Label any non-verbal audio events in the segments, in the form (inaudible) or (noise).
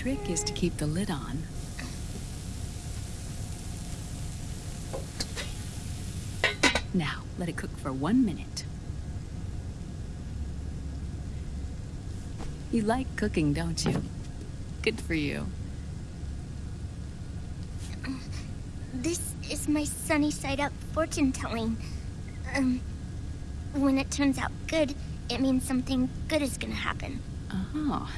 trick is to keep the lid on. Now, let it cook for one minute. You like cooking, don't you? Good for you. This is my sunny side up fortune telling. Um, when it turns out good, it means something good is gonna happen. Oh.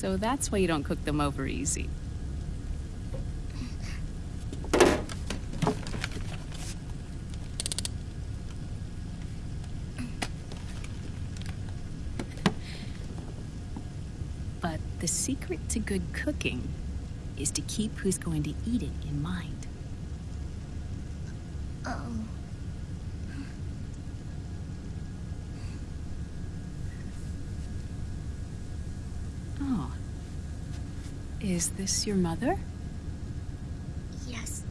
So that's why you don't cook them over easy. But the secret to good cooking is to keep who's going to eat it in mind. Oh. Oh. Is this your mother? Yes.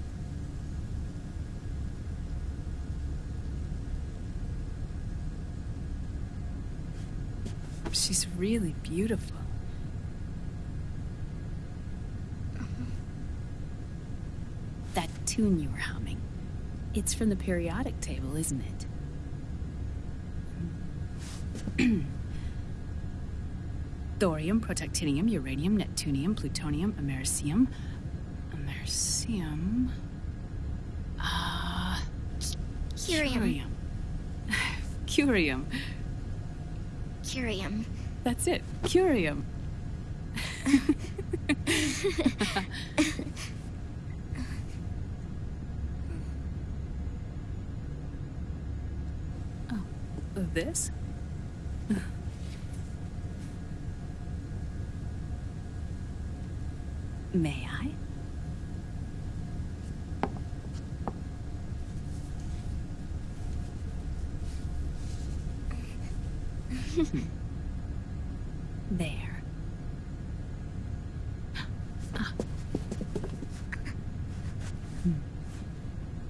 She's really beautiful. Mm-hmm. That tune you were humming. It's from the periodic table, isn't it? Thorium, protactinium, uranium, neptunium, plutonium, americium. Americium. Ah. Curium. Curium. (laughs) Curium. Curium. That's it. Curium. (laughs) (laughs) oh, this? May I? there.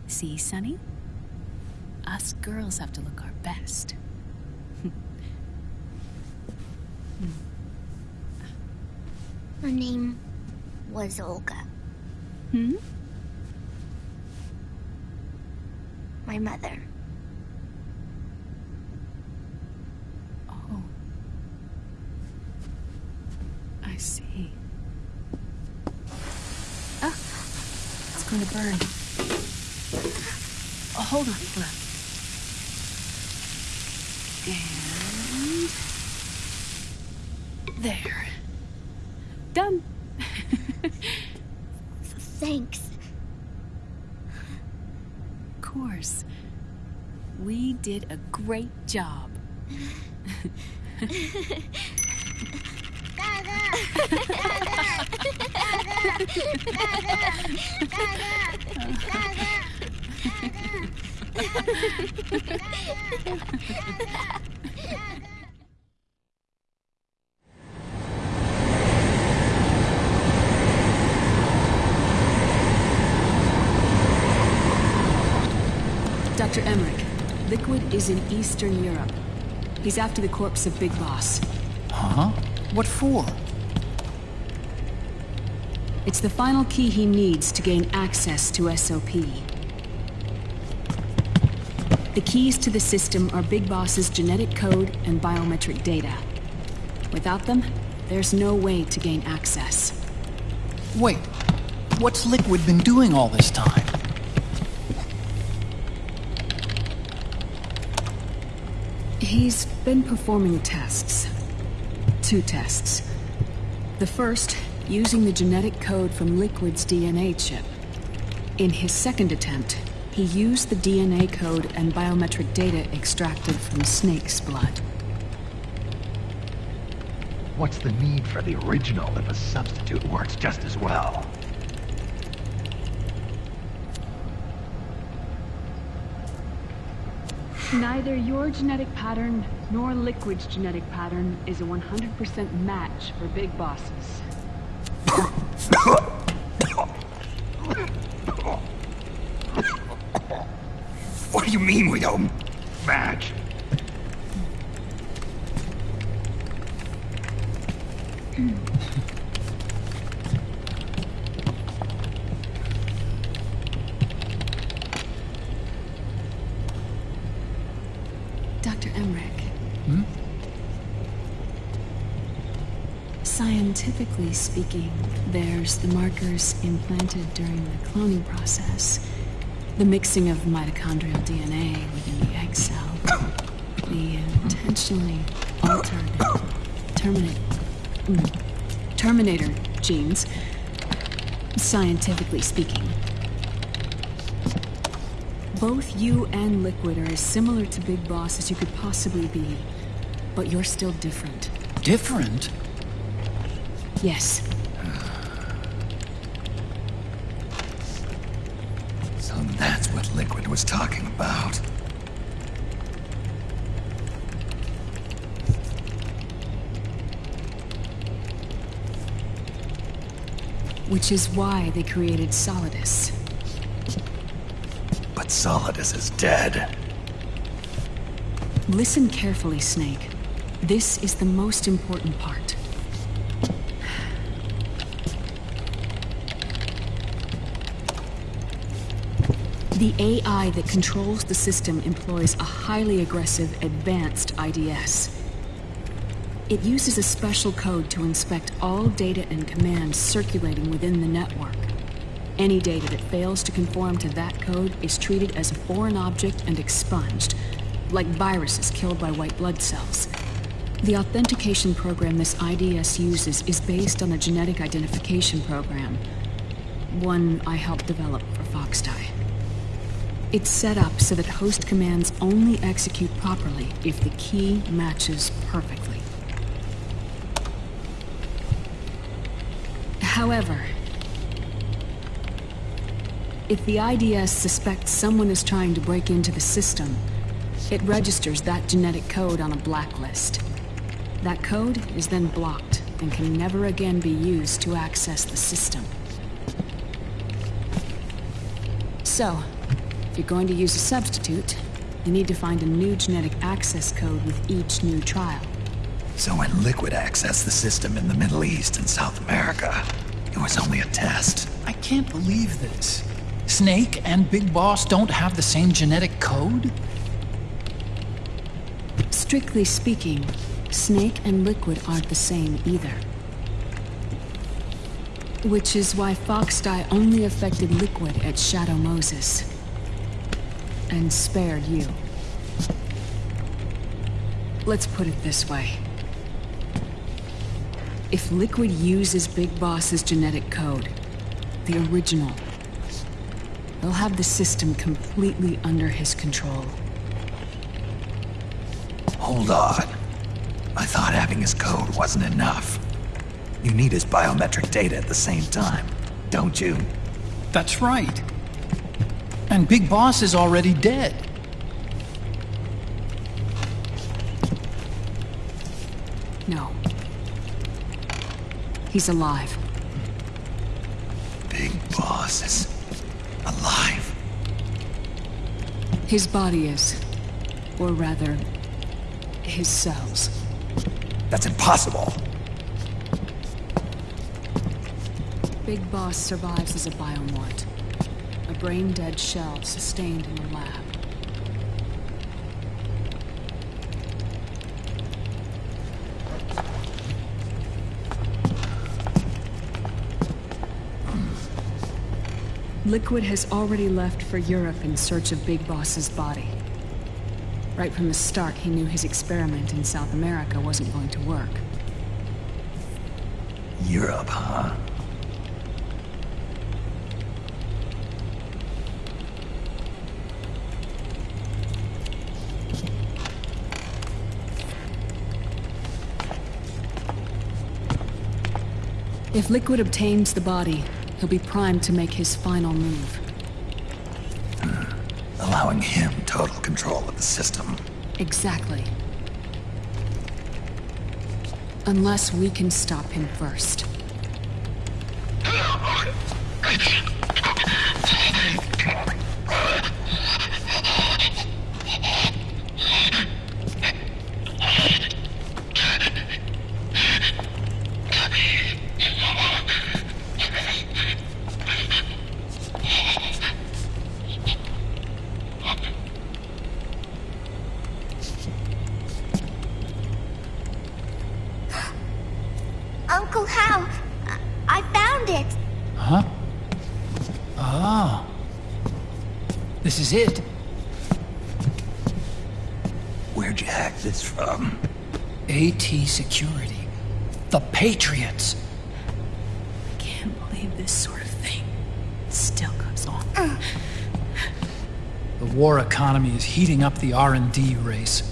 See, Sunny? Us girls have to look our best. Her name was Olga. Hmm? My mother. Oh. I see. Ah! It's going to burn. Oh, hold on, hold on. And... There. Done. Thanks. Of course. We did a great job. Dr. Emmerich, Liquid is in Eastern Europe. He's after the corpse of Big Boss. Huh? What for? It's the final key he needs to gain access to SOP. The keys to the system are Big Boss's genetic code and biometric data. Without them, there's no way to gain access. Wait, what's Liquid been doing all this time? He's been performing tests. Two tests. The first, using the genetic code from Liquid's DNA chip. In his second attempt, he used the DNA code and biometric data extracted from Snake's blood. What's the need for the original if a substitute works just as well? Neither your genetic pattern nor Liquid's genetic pattern is a 100% match for Big Boss's. What do you mean we don't match? Scientifically speaking, there's the markers implanted during the cloning process, the mixing of mitochondrial DNA within the egg cell, the intentionally altered terminate, terminator genes, scientifically speaking. Both you and Liquid are as similar to Big Boss as you could possibly be, but you're still different. Different? Yes, So that's what Liquid was talking about. which is why they created Solidus. But Solidus is dead. Listen carefully, Snake. This is the most important part. The AI that controls the system employs a highly aggressive, advanced IDS. It uses a special code to inspect all data and commands circulating within the network. Any data that fails to conform to that code is treated as a foreign object and expunged, like viruses killed by white blood cells. The authentication program this IDS uses is based on a genetic identification program, one I helped develop for Foxdie. It's set up so that host commands only execute properly if the key matches perfectly. However, if the IDS suspects someone is trying to break into the system, it registers that genetic code on a blacklist. That code is then blocked and can never again be used to access the system. So, you're going to use a substitute, you need to find a new genetic access code with each new trial. So when Liquid accessed the system in the Middle East and South America, it was only a test. I can't believe this. Snake and Big Boss don't have the same genetic code? Strictly speaking, Snake and Liquid aren't the same either. Which is why Foxdie only affected Liquid at Shadow Moses. And spared you. Let's put it this way. If Liquid uses Big Boss's genetic code, the original, they'll have the system completely under his control. Hold on. I thought having his code wasn't enough. You need his biometric data at the same time, don't you? That's right. And Big Boss is already dead. No. He's alive. Big Boss is alive. His body is. Or rather, his cells. That's impossible. Big Boss survives as a biomort. A brain-dead shell sustained in the lab. Liquid has already left for Europe in search of Big Boss's body. Right from the start, he knew his experiment in South America wasn't going to work. Europe, huh? If Liquid obtains the body, he'll be primed to make his final move. Hmm. Allowing him total control of the system. Exactly. Unless we can stop him first. Oh. This is it. Where'd you hack this from? AT Security. The Patriots. I can't believe this sort of thing still goes on. The war economy is heating up the R&D race.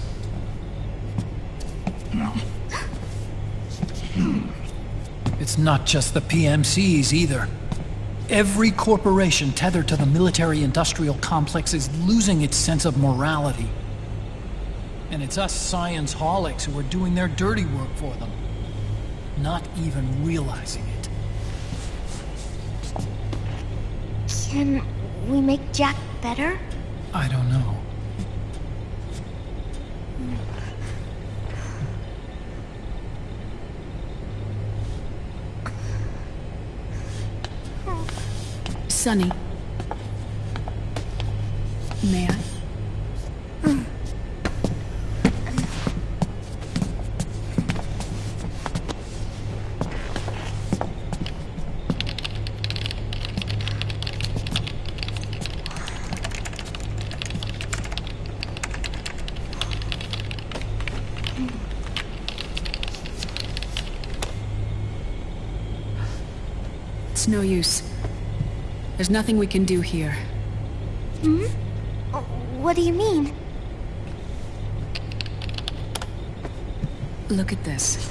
It's not just the PMCs either. Every corporation tethered to the military-industrial complex is losing its sense of morality. And it's us science holics who are doing their dirty work for them. Not even realizing it. Can we make Jack better? I don't know. Sunny. May I? It's no use. There's nothing we can do here. Hmm? What do you mean? Look at this.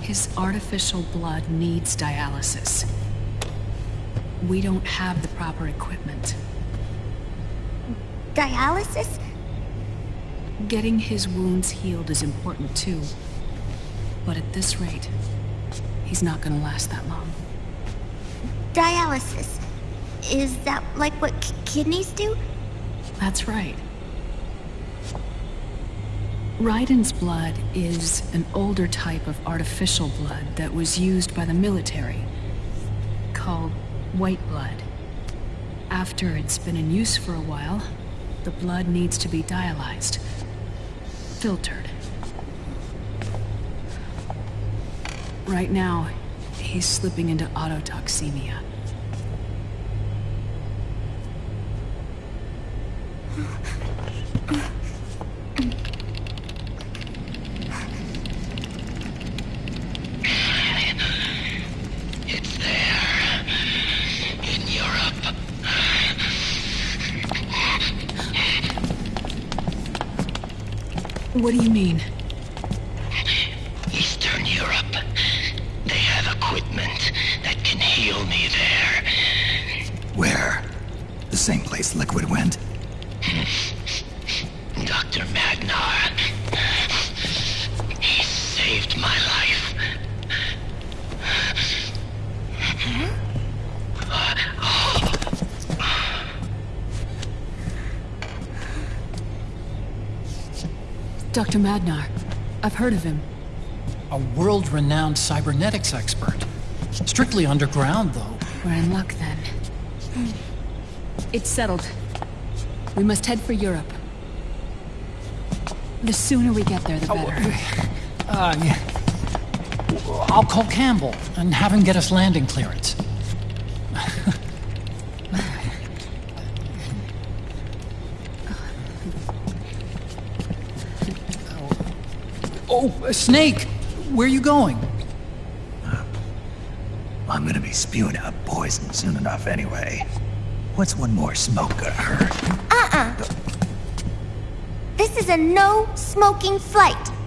His artificial blood needs dialysis. We don't have the proper equipment. Dialysis? Getting his wounds healed is important too. But at this rate, he's not gonna last that long. Dialysis. Is that like what kidneys do? That's right. Raiden's blood is an older type of artificial blood that was used by the military, called white blood. After it's been in use for a while, the blood needs to be dialyzed, filtered. Right now, he's slipping into autotoxemia. Dr. Madnar. He saved my life. Dr. Madnar. I've heard of him. A world-renowned cybernetics expert. Strictly underground, though. We're in luck then. It's settled. We must head for Europe. The sooner we get there, the better. Uh, yeah. I'll call Campbell and have him get us landing clearance. (laughs) oh, uh, Snake! Where are you going? I'm gonna be spewing out poison soon enough anyway. What's one more smoke gonna hurt? Uh-uh. This is a no smoking flight.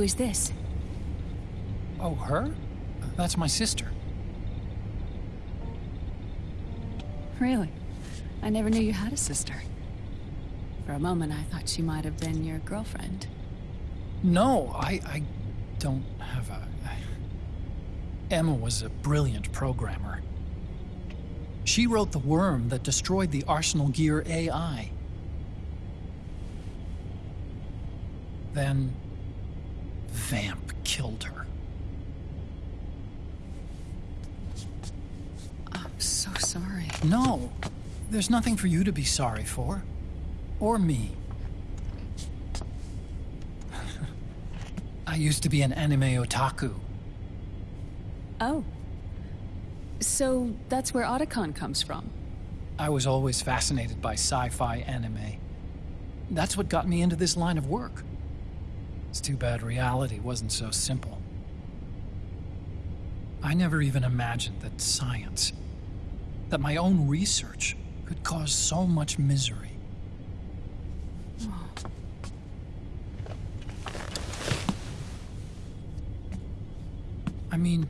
Who is this? Oh, her? That's my sister. Really? I never knew you had a sister. For a moment, I thought she might have been your girlfriend. No, I, I don't have a. Emma was a brilliant programmer. She wrote the worm that destroyed the Arsenal Gear AI. Then. Vamp killed her. I'm so sorry. No, there's nothing for you to be sorry for. Or me. (laughs) I used to be an anime otaku. Oh. So that's where Otacon comes from. I was always fascinated by sci fi anime. That's what got me into this line of work. It's too bad reality wasn't so simple. I never even imagined that science, that my own research, could cause so much misery. I mean,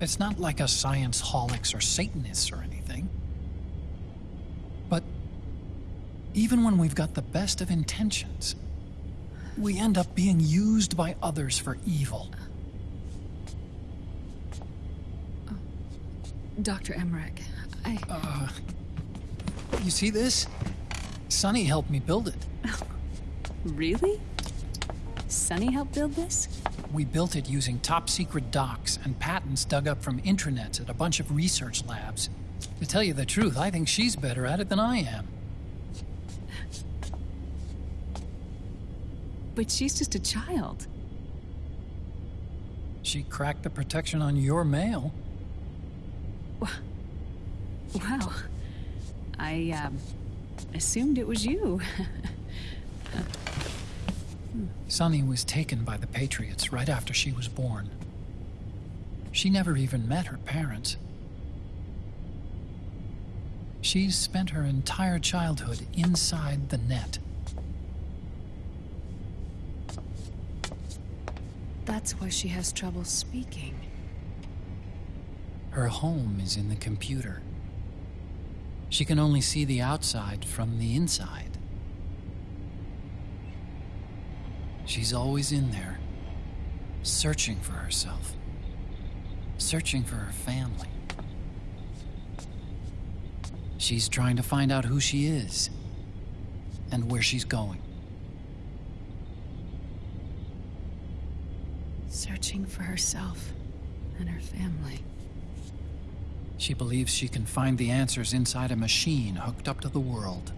it's not like us science holics or Satanists or anything. But even when we've got the best of intentions, we end up being used by others for evil. Dr. Emmerich, I. Uh, you see this? Sunny helped me build it. (laughs) Really? Sunny helped build this? We built it using top secret docs and patents dug up from intranets at a bunch of research labs. To tell you the truth, I think she's better at it than I am. But she's just a child. She cracked the protection on your mail. Wow. I, um, assumed it was you. (laughs) Sunny was taken by the Patriots right after she was born. She never even met her parents. She's spent her entire childhood inside the net. That's why she has trouble speaking. Her home is in the computer. She can only see the outside from the inside. She's always in there, searching for herself, searching for her family. She's trying to find out who she is and where she's going. Searching for herself and her family. She believes she can find the answers inside a machine hooked up to the world.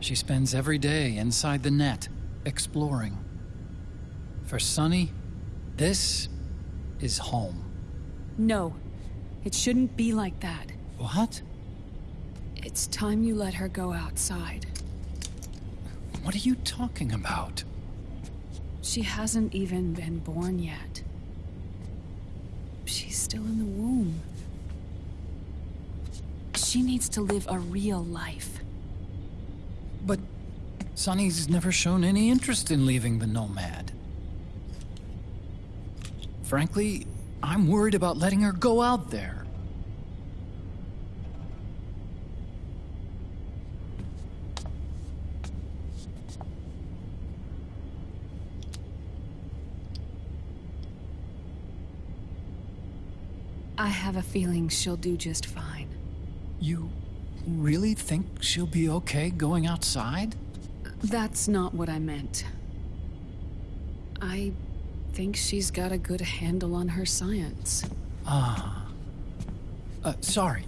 She spends every day inside the net, exploring. For Sunny, this is home. No, it shouldn't be like that. What? It's time you let her go outside. What are you talking about? She hasn't even been born yet. She's still in the womb. She needs to live a real life. But Sunny's never shown any interest in leaving the Nomad. Frankly, I'm worried about letting her go out there. I have a feeling she'll do just fine. You really think she'll be okay going outside? That's not what I meant. I think she's got a good handle on her science. Uh, sorry.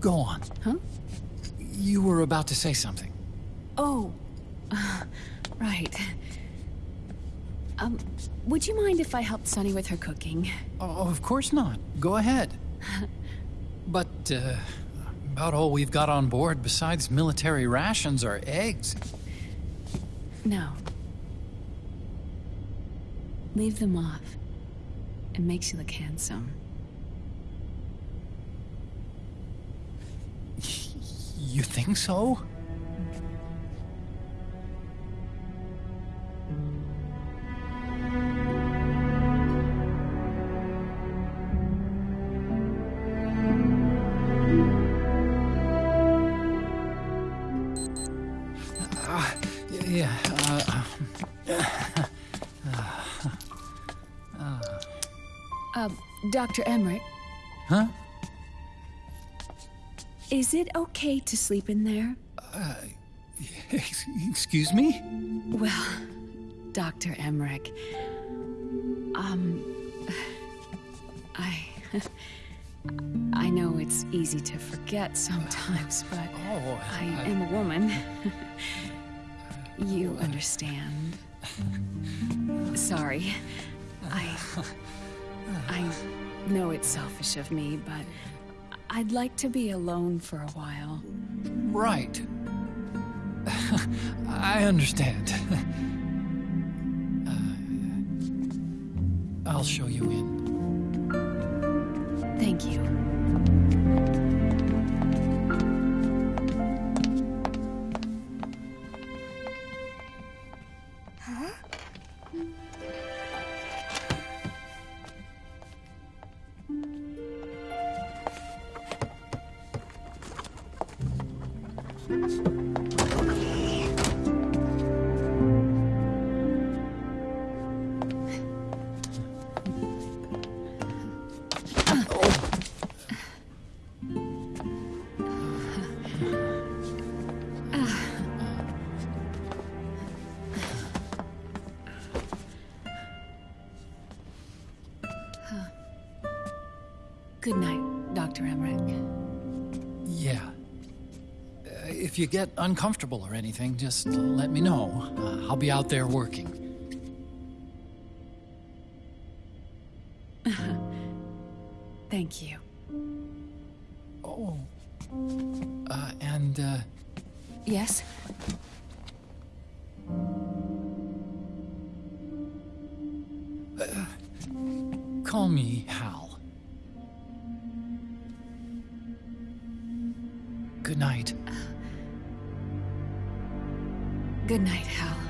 Go on. Huh? You were about to say something. Oh, (laughs) right. Um, would you mind if I helped Sunny with her cooking? Oh, of course not. Go ahead. (laughs) but, uh, about all we've got on board besides military rations are eggs. No. Leave them off. It makes you look handsome. You think so? Dr. Emmerich, Huh? is it okay to sleep in there? Ex- Excuse me? Well, Dr. Emmerich, um, I. (laughs) I know it's easy to forget sometimes, but Oh, I am a woman. (laughs) you understand. Sorry. I. I know it's selfish of me, but I'd like to be alone for a while. Right. (laughs) I understand. (laughs) uh, I'll show you in. Thank you. Good night, Dr. Emmerich. Yeah. Uh, if you get uncomfortable or anything, just let me know. Uh, I'll be out there working. (laughs) Thank you. Good night. Good night, Hal.